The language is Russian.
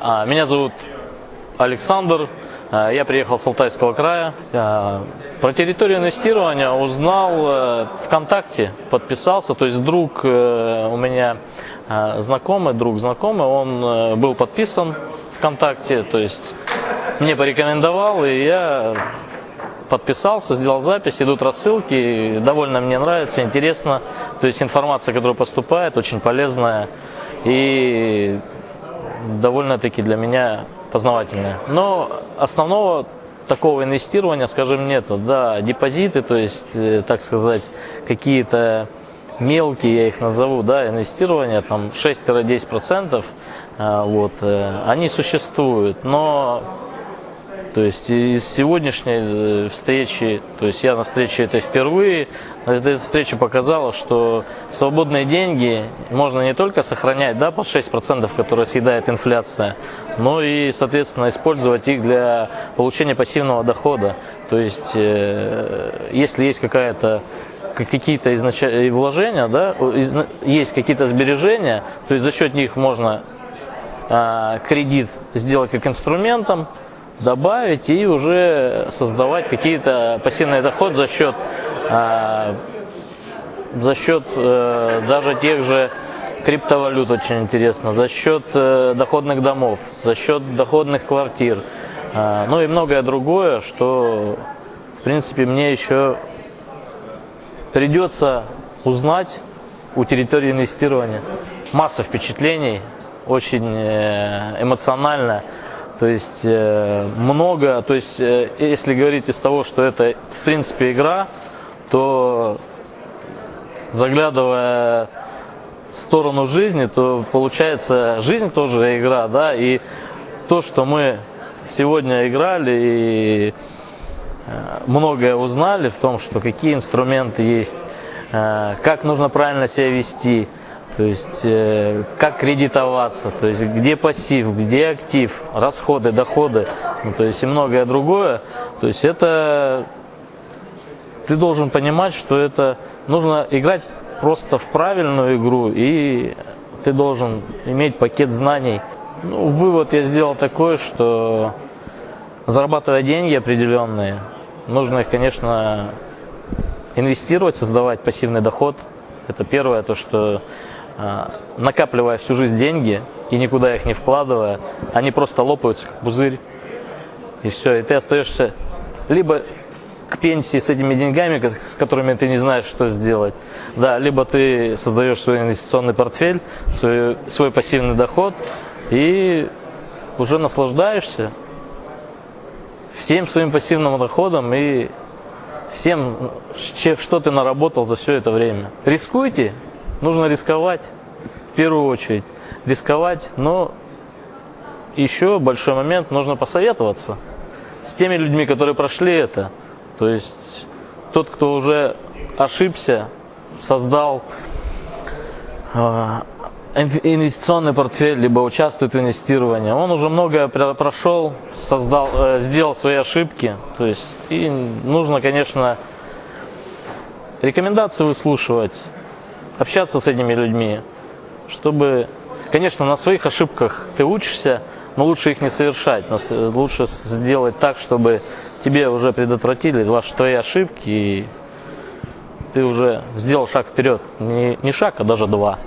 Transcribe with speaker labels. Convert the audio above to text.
Speaker 1: А, Меня зовут Александр. А, Я приехал с Алтайского края. А, Про территорию инвестирования узнал э, ВКонтакте, подписался. То есть друг э, у меня знакомый, друг знакомый, он э, был подписан ВКонтакте. То есть мне порекомендовал, и я подписался, сделал запись, идут рассылки, довольно мне нравится, интересно. То есть информация, которая поступает, очень полезная и довольно-таки для меня познавательная. Но основного такого инвестирования, скажем, нету. Да, депозиты, то есть, э, так сказать, какие-то мелкие, я их назову, да, инвестирования, там 6-10%, э, вот, э, они существуют, но то есть из сегодняшней э, встречи, то есть я на встрече этой впервые, эта встреча показала, что свободные деньги можно не только сохранять да, под 6%, которые съедает инфляция, но и, соответственно, использовать их для получения пассивного дохода. То есть, э, если есть какая-то какие-то изнач... вложения, да, есть какие-то сбережения, то есть за счет них можно а, кредит сделать как инструментом, добавить и уже создавать какие-то пассивный доход за счет, э, за счет э, даже тех же криптовалют очень интересно, за счет э, доходных домов, за счет доходных квартир, ну и многое другое, что в принципе мне еще придется узнать у территории инвестирования. Масса впечатлений, очень эмоционально. То есть э, много, то есть э, если говорить из того, что это в принципе игра, то заглядывая в сторону жизни, то получается жизнь тоже игра, да, и то, что мы сегодня играли и э, многое узнали в том, что какие инструменты есть, как нужно правильно себя вести, то есть, э, как кредитоваться, то есть, где пассив, где актив, расходы, доходы, ну, то есть, и многое другое. То есть, это ты должен понимать, что это нужно играть просто в правильную игру, и ты должен иметь пакет знаний. Ну, вывод я сделал такой, что зарабатывая деньги определенные, нужно их, конечно, инвестировать, создавать пассивный доход. Это первое, то, что накапливая всю жизнь деньги и никуда их не вкладывая, они просто лопаются, как пузырь. И все, и ты остаешься либо к пенсии с этими деньгами, с которыми ты не знаешь, что сделать. Да, либо ты создаешь свой инвестиционный портфель, свой, свой пассивный доход и уже наслаждаешься всем своим пассивным доходом и всем, что ты наработал за все это время. Рискуйте, Нужно рисковать, в первую очередь. Рисковать, но еще большой момент, нужно посоветоваться с теми людьми, которые прошли это. То есть тот, кто уже ошибся, создал э, инвестиционный портфель, либо участвует в инвестировании, он уже многое прошел, создал, э, сделал свои ошибки. То есть и нужно, конечно, рекомендации выслушивать, общаться с этими людьми, чтобы, конечно, на своих ошибках ты учишься, но лучше их не совершать, лучше сделать так, чтобы тебе уже предотвратили ваши твои ошибки, и ты уже сделал шаг вперед, не, не шаг, а даже два.